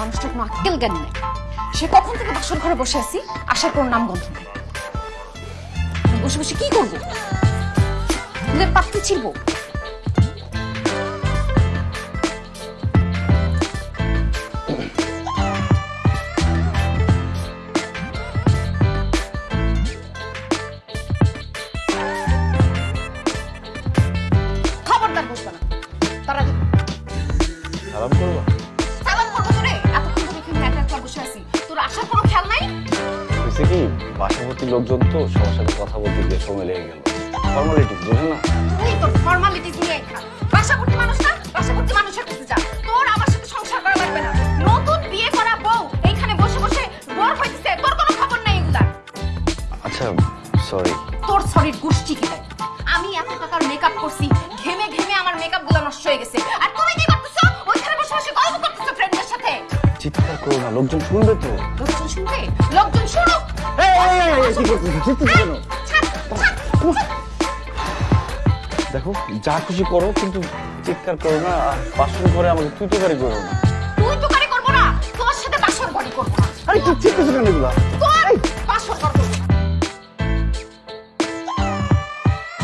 মানুষটার কোনো আক্কেল জ্ঞান নেই। সে কখন থেকে বাসর ঘরে বসে আছি, আসার কোনো নাম গন্ধ নেই। বসে বসে কি করব? ওদের পাত্তি ছিলবো সালাম করব? হয়েছে কি বাসাভর্তি লোকজন তো সবার সাথে কথা বলতে গিয়ে সময় লেগে গেল। ফর্মালিটিস বোঝে না। তুই তোর ফর্মালিটিস নিয়ে খা। বাসাভর্তি মানুষ না বাসাভর্তি মানুষের কাছে যা। তোর আমার সাথে সংসার করা লাগবে না। নতুন বিয়ে করা বউ এইখানে বসে বসে বোর হইতেছে তোর কোনো খবর নাই এগুলার আচ্ছা সরি তোর শরীর গোষ্ঠী খেলে আমি এত টাকার মেকআপ করছি ঘেমে ঘেমে আমার মেকআপগুলো নষ্ট হয়ে গেছে। আর তুমি কি করতেছো? ওইখানে বসে বসে গল্প করতেছো ফ্রেন্ডদের সাথে। চিৎকার করো না লোকজন শুনবে তো। লোকজন। দেখো যা খুশি করো কিন্তু চিৎকার করো না আর বাসন করে আমাকে তুই তো গাড়ি করো না। তুই তো গাড়ি করব না তোর সাথে বাসন গাড়ি করব আরে কি চিৎকার কেন এগুলা?